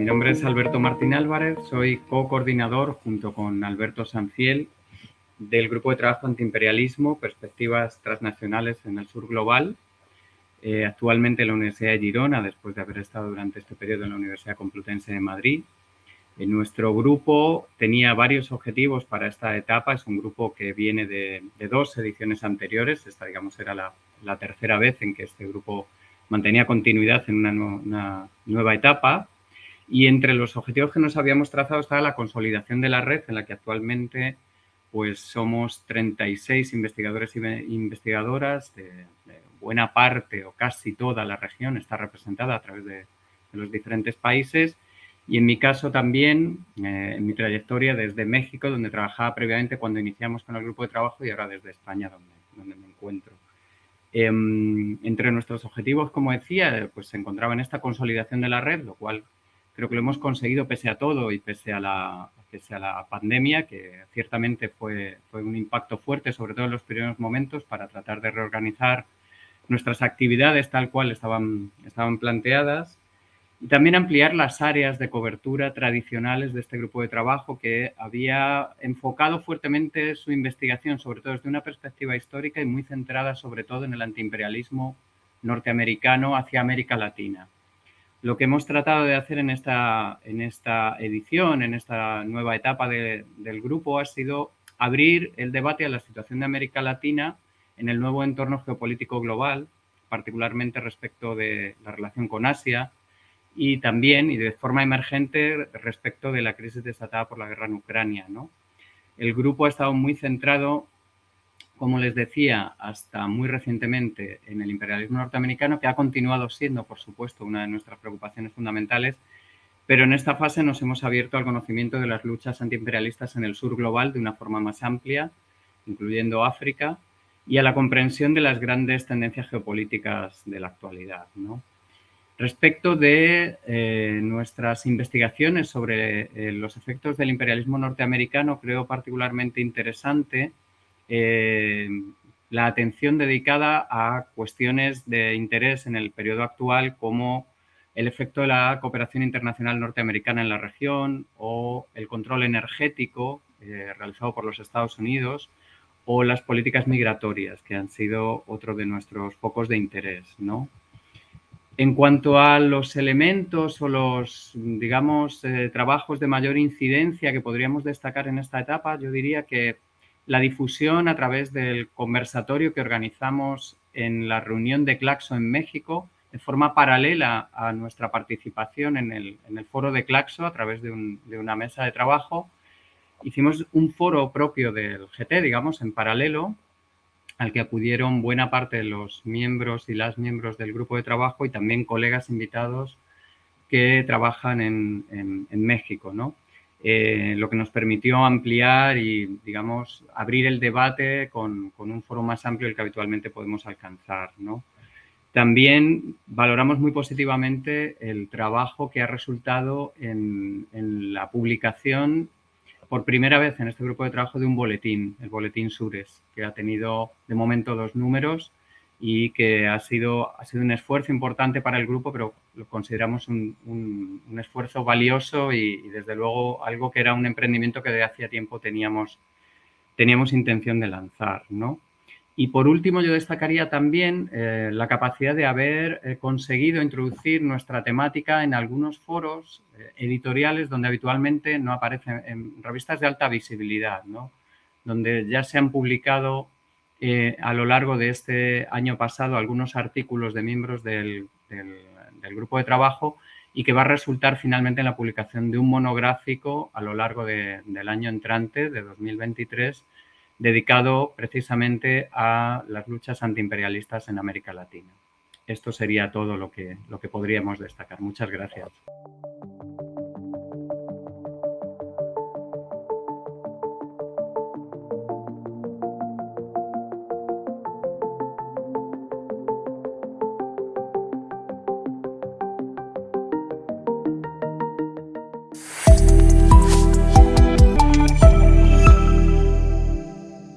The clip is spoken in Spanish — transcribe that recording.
mi nombre es Alberto Martín Álvarez, soy co-coordinador junto con Alberto Sanfiel del Grupo de Trabajo Antiimperialismo, Perspectivas Transnacionales en el Sur Global, eh, actualmente en la Universidad de Girona, después de haber estado durante este periodo en la Universidad Complutense de Madrid. En nuestro grupo tenía varios objetivos para esta etapa, es un grupo que viene de, dos ediciones anteriores, esta digamos era la, tercera vez en que este grupo mantenía continuidad en una, una nueva etapa, y entre los objetivos que nos habíamos trazado estaba la consolidación de la red, en la que actualmente pues, somos 36 investigadores e investigadoras, de, buena parte o casi toda la región está representada a través de, los diferentes países. Y en mi caso también, eh, en mi trayectoria desde México, donde trabajaba previamente cuando iniciamos con el grupo de trabajo y ahora desde España, donde, me encuentro. Em, entre nuestros objetivos, como decía, pues se encontraba en esta consolidación de la red, lo cual creo que lo hemos conseguido pese a todo y pese a la, pese a la pandemia, que ciertamente fue, fue un impacto fuerte, sobre todo en los primeros momentos, para tratar de reorganizar nuestras actividades tal cual estaban, estaban planteadas y también ampliar las áreas de cobertura tradicionales de este grupo de trabajo que había enfocado fuertemente su investigación, sobre todo desde una perspectiva histórica y muy centrada sobre todo en el antiimperialismo norteamericano hacia América Latina. Lo que hemos tratado de hacer en esta, en esta edición, en esta nueva etapa del grupo, ha sido abrir el debate a la situación de América Latina en el nuevo entorno geopolítico global, particularmente respecto de la relación con Asia y también, y de forma emergente, respecto de la crisis desatada por la guerra en Ucrania. El grupo ha estado muy centrado como les decía, hasta muy recientemente en el imperialismo norteamericano, que ha continuado siendo, por supuesto, una de nuestras preocupaciones fundamentales, pero en esta fase nos hemos abierto al conocimiento de las luchas antiimperialistas en el sur global de una forma más amplia, incluyendo África, y a la comprensión de las grandes tendencias geopolíticas de la actualidad. Respecto de eh, nuestras investigaciones sobre eh, los efectos del imperialismo norteamericano, creo particularmente interesante eh, la atención dedicada a cuestiones de interés en el periodo actual como el efecto de la cooperación internacional norteamericana en la región o el control energético eh, realizado por los Estados Unidos o las políticas migratorias, que han sido otro de nuestros focos de interés. ¿no? En cuanto a los elementos o los, digamos, eh, trabajos de mayor incidencia que podríamos destacar en esta etapa, yo diría que la difusión a través del conversatorio que organizamos en la reunión de Claxo en México, de forma paralela a nuestra participación en el, foro de Claxo a través de, una mesa de trabajo. Hicimos un foro propio del GT, digamos, en paralelo, al que acudieron buena parte de los miembros y las miembros del grupo de trabajo y también colegas invitados que trabajan en, México, ¿no? Eh, lo que nos permitió ampliar y, digamos, abrir el debate con, un foro más amplio del que habitualmente podemos alcanzar. También valoramos muy positivamente el trabajo que ha resultado en, la publicación por primera vez en este grupo de trabajo de un boletín, el boletín Sures, que ha tenido de momento dos números y que ha sido, ha sido un esfuerzo importante para el grupo, pero lo consideramos un, un, esfuerzo valioso y, desde luego algo que era un emprendimiento que de hacía tiempo teníamos, teníamos intención de lanzar. ¿no? Y por último yo destacaría también eh, la capacidad de haber eh, conseguido introducir nuestra temática en algunos foros eh, editoriales donde habitualmente no aparecen, en revistas de alta visibilidad, ¿no? donde ya se han publicado eh, a lo largo de este año pasado algunos artículos de miembros del, grupo de trabajo y que va a resultar finalmente en la publicación de un monográfico a lo largo del año entrante, de 2023, dedicado precisamente a las luchas antiimperialistas en América Latina. Esto sería todo lo que, lo que podríamos destacar. Muchas gracias.